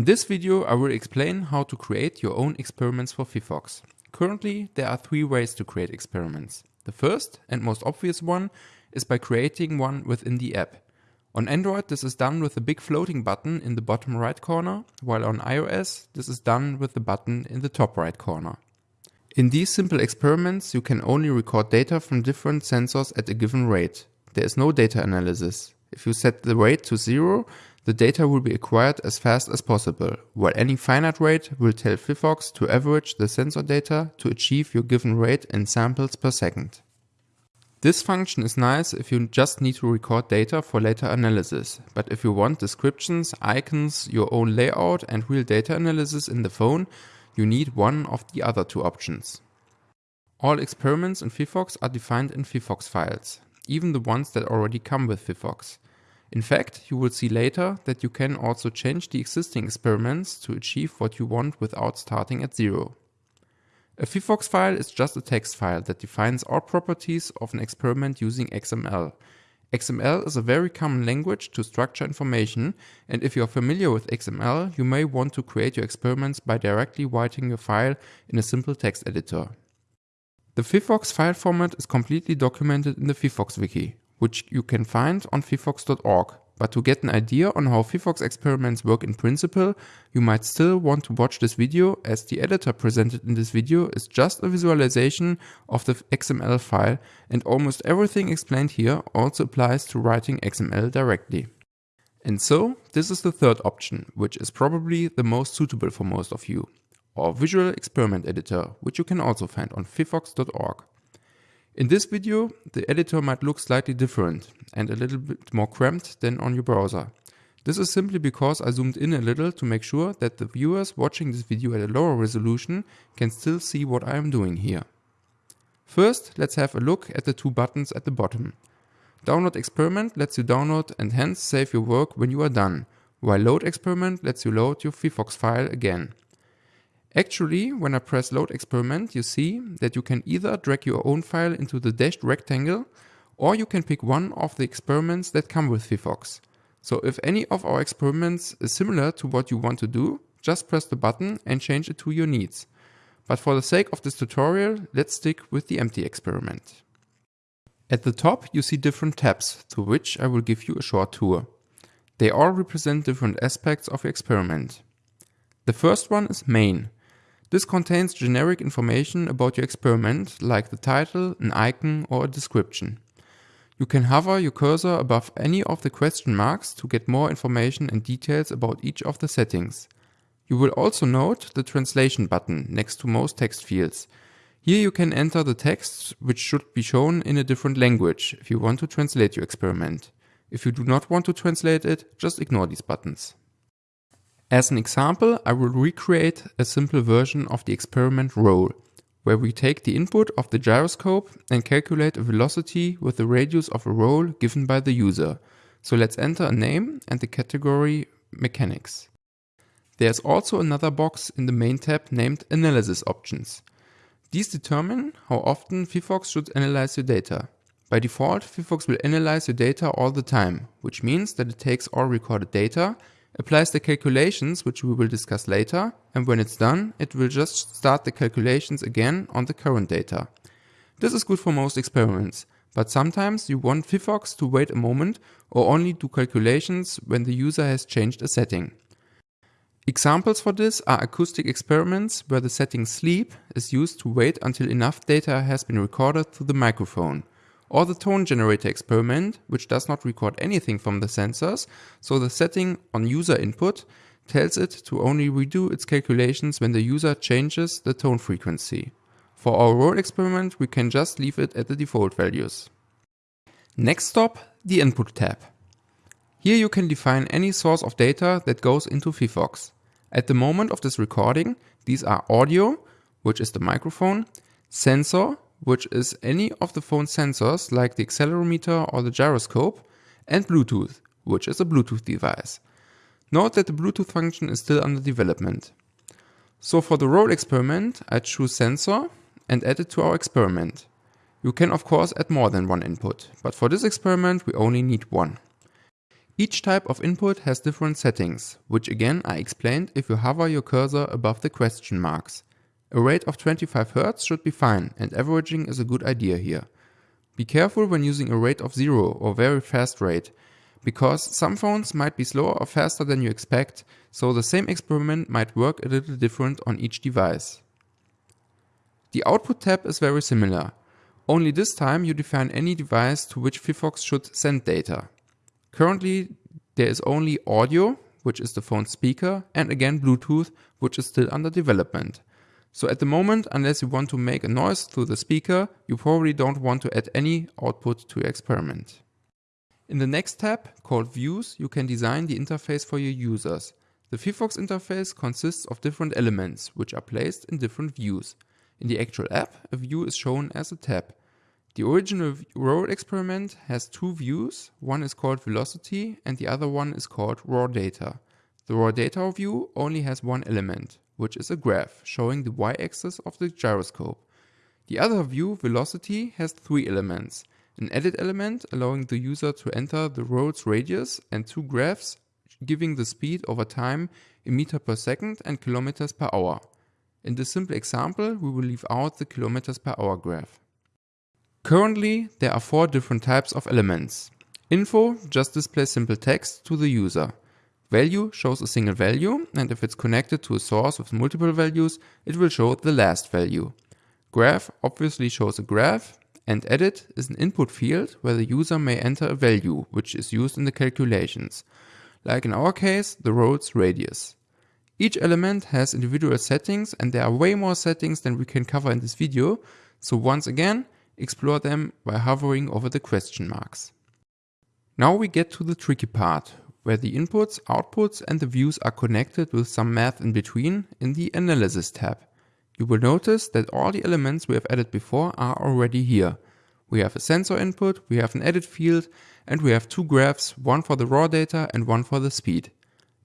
In this video I will explain how to create your own experiments for Phyphox. Currently there are three ways to create experiments. The first and most obvious one is by creating one within the app. On Android this is done with the big floating button in the bottom right corner, while on iOS this is done with the button in the top right corner. In these simple experiments you can only record data from different sensors at a given rate. There is no data analysis. If you set the rate to zero, the data will be acquired as fast as possible, while any finite rate will tell Phyphox to average the sensor data to achieve your given rate in samples per second. This function is nice if you just need to record data for later analysis, but if you want descriptions, icons, your own layout and real data analysis in the phone, you need one of the other two options. All experiments in Phyphox are defined in Phyphox files, even the ones that already come with Phyphox. In fact, you will see later that you can also change the existing experiments to achieve what you want without starting at zero. A Phyphox file is just a text file that defines all properties of an experiment using XML. XML is a very common language to structure information and if you are familiar with XML, you may want to create your experiments by directly writing your file in a simple text editor. The Phyphox file format is completely documented in the Phyphox wiki which you can find on phyphox.org. But to get an idea on how Phyphox experiments work in principle, you might still want to watch this video as the editor presented in this video is just a visualization of the XML file and almost everything explained here also applies to writing XML directly. And so, this is the third option, which is probably the most suitable for most of you, or Visual Experiment Editor, which you can also find on phyphox.org. In this video, the editor might look slightly different and a little bit more cramped than on your browser. This is simply because I zoomed in a little to make sure that the viewers watching this video at a lower resolution can still see what I am doing here. First, let's have a look at the two buttons at the bottom. Download experiment lets you download and hence save your work when you are done, while load experiment lets you load your Phyphox file again. Actually, when I press load experiment, you see that you can either drag your own file into the dashed rectangle or you can pick one of the experiments that come with Phyphox. So if any of our experiments is similar to what you want to do, just press the button and change it to your needs. But for the sake of this tutorial, let's stick with the empty experiment. At the top you see different tabs, through which I will give you a short tour. They all represent different aspects of your experiment. The first one is main. This contains generic information about your experiment, like the title, an icon or a description. You can hover your cursor above any of the question marks to get more information and details about each of the settings. You will also note the translation button next to most text fields. Here you can enter the text which should be shown in a different language if you want to translate your experiment. If you do not want to translate it, just ignore these buttons. As an example, I will recreate a simple version of the experiment roll, where we take the input of the gyroscope and calculate a velocity with the radius of a roll given by the user. So let's enter a name and the category mechanics. There's also another box in the main tab named analysis options. These determine how often Phyphox should analyze your data. By default, Phyphox will analyze your data all the time, which means that it takes all recorded data applies the calculations, which we will discuss later, and when it's done, it will just start the calculations again on the current data. This is good for most experiments, but sometimes you want Phyphox to wait a moment or only do calculations when the user has changed a setting. Examples for this are acoustic experiments where the setting sleep is used to wait until enough data has been recorded through the microphone or the tone generator experiment, which does not record anything from the sensors, so the setting on user input tells it to only redo its calculations when the user changes the tone frequency. For our roll experiment, we can just leave it at the default values. Next stop, the input tab. Here you can define any source of data that goes into Phyphox. At the moment of this recording, these are audio, which is the microphone, sensor, which is any of the phone sensors like the accelerometer or the gyroscope, and Bluetooth, which is a Bluetooth device. Note that the Bluetooth function is still under development. So for the roll experiment, I choose sensor and add it to our experiment. You can of course add more than one input, but for this experiment we only need one. Each type of input has different settings, which again are explained if you hover your cursor above the question marks. A rate of 25 Hz should be fine and averaging is a good idea here. Be careful when using a rate of 0 or very fast rate, because some phones might be slower or faster than you expect, so the same experiment might work a little different on each device. The output tab is very similar, only this time you define any device to which Phyphox should send data. Currently there is only audio, which is the phone speaker, and again Bluetooth, which is still under development. So at the moment, unless you want to make a noise through the speaker, you probably don't want to add any output to your experiment. In the next tab, called Views, you can design the interface for your users. The Phyphox interface consists of different elements, which are placed in different views. In the actual app, a view is shown as a tab. The original roll experiment has two views, one is called velocity and the other one is called raw data. The raw data view only has one element, which is a graph showing the y-axis of the gyroscope. The other view, velocity, has three elements an edit element allowing the user to enter the road's radius and two graphs giving the speed over time in meter per second and kilometers per hour. In this simple example, we will leave out the kilometers per hour graph. Currently, there are four different types of elements. Info just displays simple text to the user. Value shows a single value and if it's connected to a source with multiple values, it will show the last value. Graph obviously shows a graph and edit is an input field where the user may enter a value which is used in the calculations, like in our case the roll's radius. Each element has individual settings and there are way more settings than we can cover in this video, so once again explore them by hovering over the question marks. Now we get to the tricky part, where the inputs, outputs and the views are connected with some math in between in the Analysis tab. You will notice that all the elements we have added before are already here. We have a sensor input, we have an edit field, and we have two graphs, one for the raw data and one for the speed.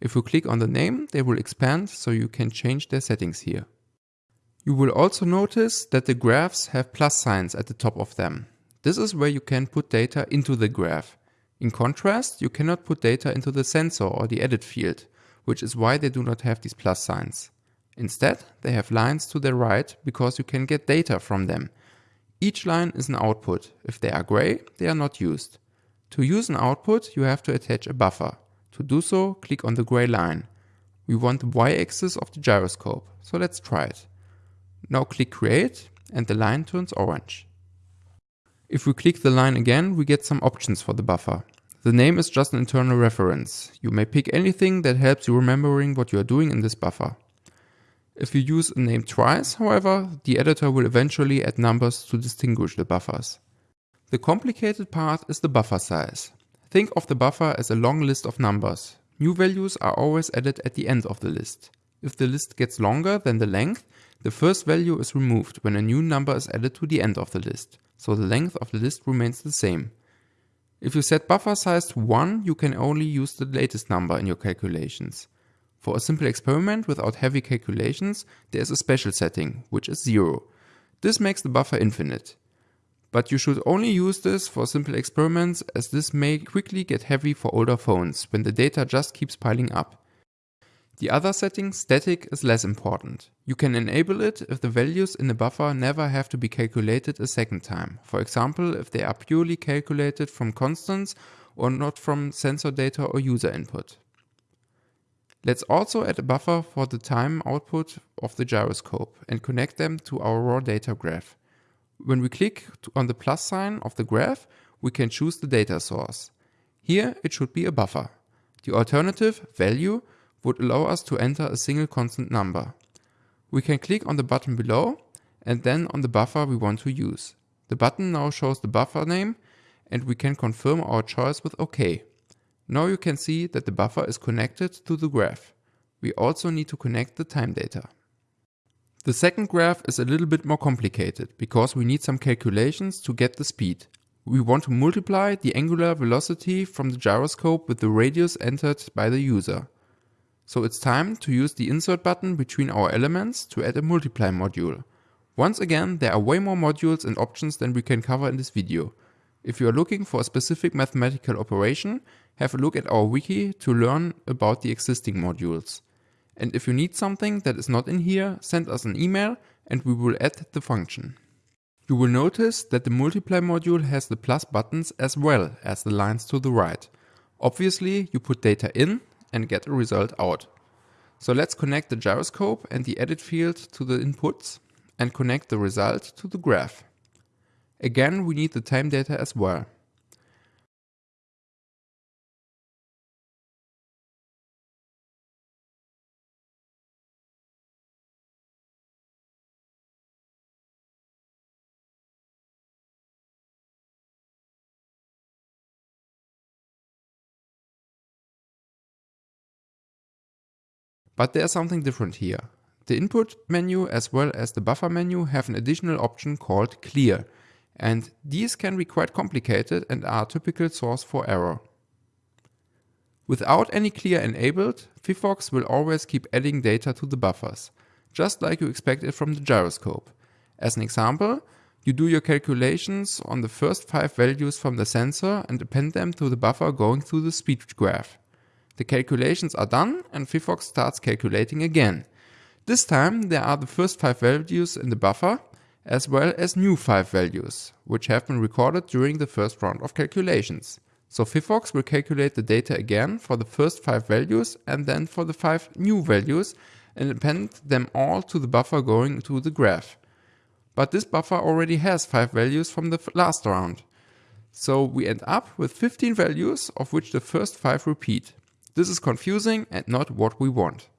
If you click on the name, they will expand so you can change their settings here. You will also notice that the graphs have plus signs at the top of them. This is where you can put data into the graph. In contrast, you cannot put data into the sensor or the edit field, which is why they do not have these plus signs. Instead, they have lines to the right because you can get data from them. Each line is an output. If they are gray, they are not used. To use an output, you have to attach a buffer. To do so, click on the gray line. We want the y-axis of the gyroscope, so let's try it. Now click create and the line turns orange. If we click the line again, we get some options for the buffer. The name is just an internal reference. You may pick anything that helps you remembering what you are doing in this buffer. If you use a name twice, however, the editor will eventually add numbers to distinguish the buffers. The complicated part is the buffer size. Think of the buffer as a long list of numbers. New values are always added at the end of the list. If the list gets longer than the length, the first value is removed when a new number is added to the end of the list, so the length of the list remains the same. If you set buffer size to 1, you can only use the latest number in your calculations. For a simple experiment without heavy calculations, there is a special setting, which is 0. This makes the buffer infinite. But you should only use this for simple experiments as this may quickly get heavy for older phones when the data just keeps piling up. The other setting, static, is less important. You can enable it if the values in the buffer never have to be calculated a second time. For example, if they are purely calculated from constants or not from sensor data or user input. Let's also add a buffer for the time output of the gyroscope and connect them to our raw data graph. When we click on the plus sign of the graph, we can choose the data source. Here it should be a buffer. The alternative, value, would allow us to enter a single constant number. We can click on the button below and then on the buffer we want to use. The button now shows the buffer name and we can confirm our choice with OK. Now you can see that the buffer is connected to the graph. We also need to connect the time data. The second graph is a little bit more complicated because we need some calculations to get the speed. We want to multiply the angular velocity from the gyroscope with the radius entered by the user. So it's time to use the insert button between our elements to add a multiply module. Once again, there are way more modules and options than we can cover in this video. If you are looking for a specific mathematical operation, have a look at our wiki to learn about the existing modules. And if you need something that is not in here, send us an email and we will add the function. You will notice that the multiply module has the plus buttons as well as the lines to the right. Obviously, you put data in and get a result out. So let's connect the gyroscope and the edit field to the inputs and connect the result to the graph. Again, we need the time data as well. But there's something different here. The input menu as well as the buffer menu have an additional option called clear. And these can be quite complicated and are a typical source for error. Without any clear enabled, Phyphox will always keep adding data to the buffers, just like you expect it from the gyroscope. As an example, you do your calculations on the first 5 values from the sensor and append them to the buffer going through the speed graph. The calculations are done and Phyphox starts calculating again. This time there are the first 5 values in the buffer as well as new 5 values, which have been recorded during the first round of calculations. So Phyphox will calculate the data again for the first 5 values and then for the 5 new values and append them all to the buffer going to the graph. But this buffer already has 5 values from the last round. So we end up with 15 values of which the first 5 repeat. This is confusing and not what we want.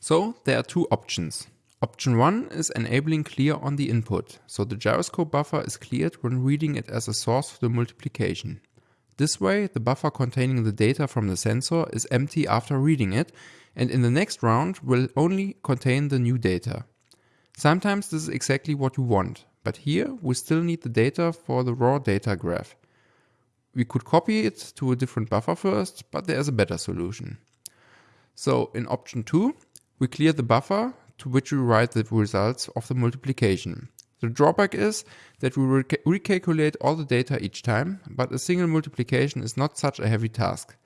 So there are two options. Option 1 is enabling clear on the input, so the gyroscope buffer is cleared when reading it as a source for the multiplication. This way, the buffer containing the data from the sensor is empty after reading it, and in the next round will only contain the new data. Sometimes this is exactly what you want, but here we still need the data for the raw data graph. We could copy it to a different buffer first, but there is a better solution. So in option 2, we clear the buffer to which we write the results of the multiplication. The drawback is that we rec recalculate all the data each time, but a single multiplication is not such a heavy task.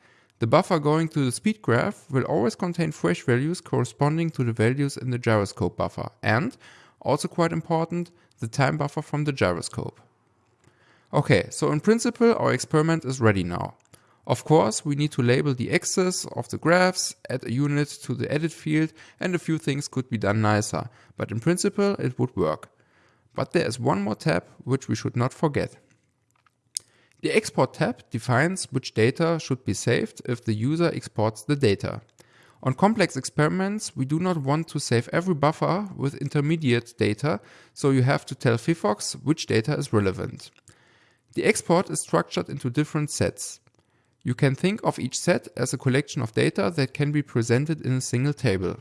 The buffer going to the speed graph will always contain fresh values corresponding to the values in the gyroscope buffer and, also quite important, the time buffer from the gyroscope. Okay, so in principle our experiment is ready now. Of course, we need to label the axis of the graphs, add a unit to the edit field and a few things could be done nicer, but in principle it would work. But there is one more tab which we should not forget. The export tab defines which data should be saved if the user exports the data. On complex experiments, we do not want to save every buffer with intermediate data, so you have to tell Phyphox which data is relevant. The export is structured into different sets. You can think of each set as a collection of data that can be presented in a single table.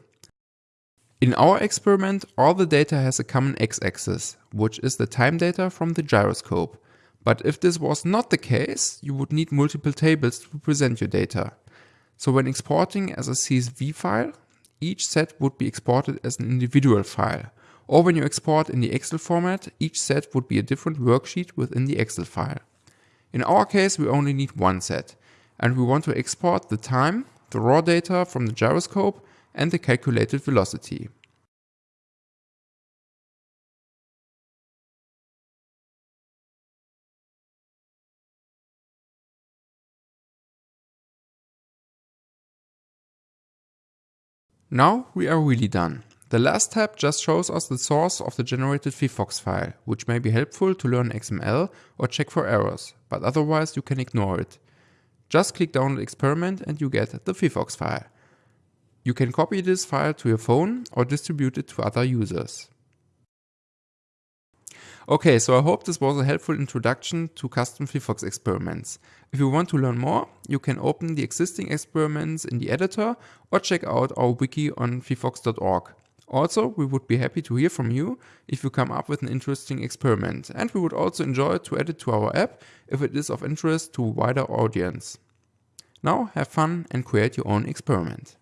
In our experiment, all the data has a common x-axis, which is the time data from the gyroscope. But if this was not the case, you would need multiple tables to present your data. So when exporting as a CSV file, each set would be exported as an individual file, or when you export in the Excel format, each set would be a different worksheet within the Excel file. In our case, we only need one set, and we want to export the time, the raw data from the gyroscope, and the calculated velocity. Now we are really done. The last tab just shows us the source of the generated Phyphox file, which may be helpful to learn XML or check for errors, but otherwise you can ignore it. Just click download experiment and you get the Phyphox file. You can copy this file to your phone or distribute it to other users. Okay, so I hope this was a helpful introduction to custom Phyphox experiments. If you want to learn more, you can open the existing experiments in the editor or check out our wiki on phyphox.org. Also, we would be happy to hear from you if you come up with an interesting experiment and we would also enjoy to add it to our app if it is of interest to a wider audience. Now have fun and create your own experiment.